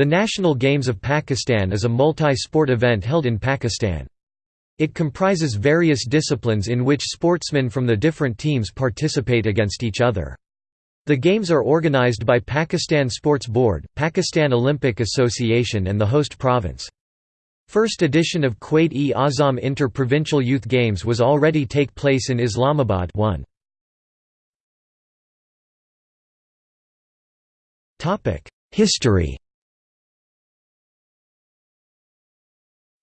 The National Games of Pakistan is a multi-sport event held in Pakistan. It comprises various disciplines in which sportsmen from the different teams participate against each other. The games are organized by Pakistan Sports Board, Pakistan Olympic Association and the host province. First edition of Quaid-e-Azam Inter-Provincial Youth Games was already take place in Islamabad 1. History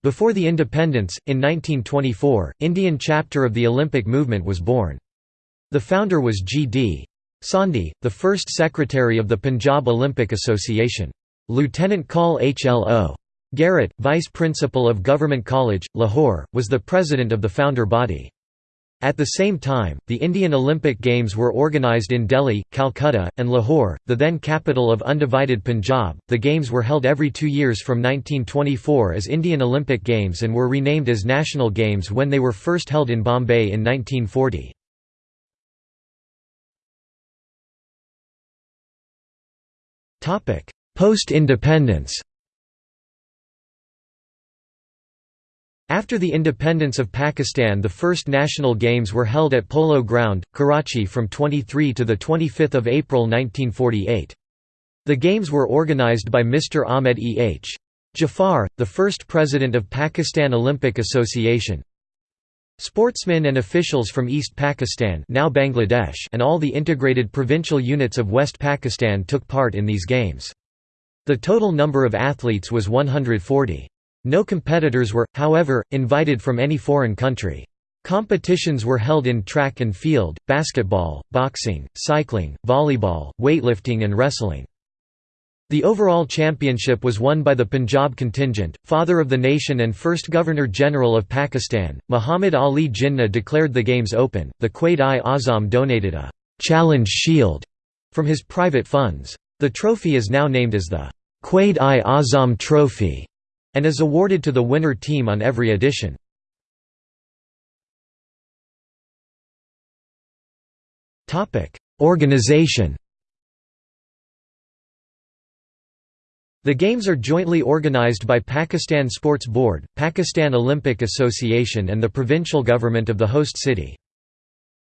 Before the independence, in 1924, Indian chapter of the Olympic movement was born. The founder was G. D. Sondhi, the first secretary of the Punjab Olympic Association. Lieutenant Col H. L. O. Garrett, vice principal of Government College, Lahore, was the president of the founder body. At the same time, the Indian Olympic Games were organized in Delhi, Calcutta, and Lahore, the then capital of undivided Punjab. The Games were held every two years from 1924 as Indian Olympic Games and were renamed as National Games when they were first held in Bombay in 1940. Post-independence After the independence of Pakistan the first national games were held at Polo Ground, Karachi from 23 to 25 April 1948. The games were organised by Mr. Ahmed E. H. Jaffer, the first president of Pakistan Olympic Association. Sportsmen and officials from East Pakistan now Bangladesh and all the integrated provincial units of West Pakistan took part in these games. The total number of athletes was 140. No competitors were, however, invited from any foreign country. Competitions were held in track and field, basketball, boxing, cycling, volleyball, weightlifting and wrestling. The overall championship was won by the Punjab contingent. Father of the nation and first Governor-General of Pakistan, Muhammad Ali Jinnah declared the games open. The Quaid-i-Azam donated a challenge shield from his private funds. The trophy is now named as the Quaid-i-Azam Trophy and is awarded to the winner team on every edition. Organization The Games are jointly organized by Pakistan Sports Board, Pakistan Olympic Association and the provincial government of the host city.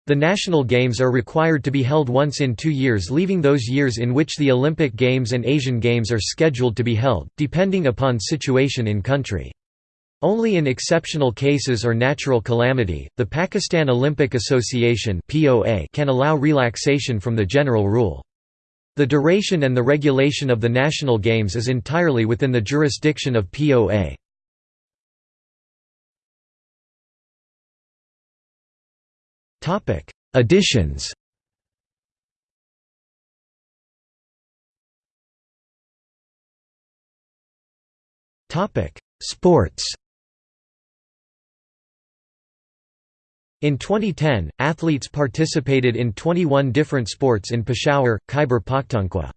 The national games are required to be held once in two years leaving those years in which the Olympic Games and Asian Games are scheduled to be held, depending upon situation in country. Only in exceptional cases or natural calamity, the Pakistan Olympic Association can allow relaxation from the general rule. The duration and the regulation of the national games is entirely within the jurisdiction of POA. Topic: Additions. Topic: Sports. In 2010, athletes participated in 21 different sports in Peshawar, Khyber Pakhtunkhwa.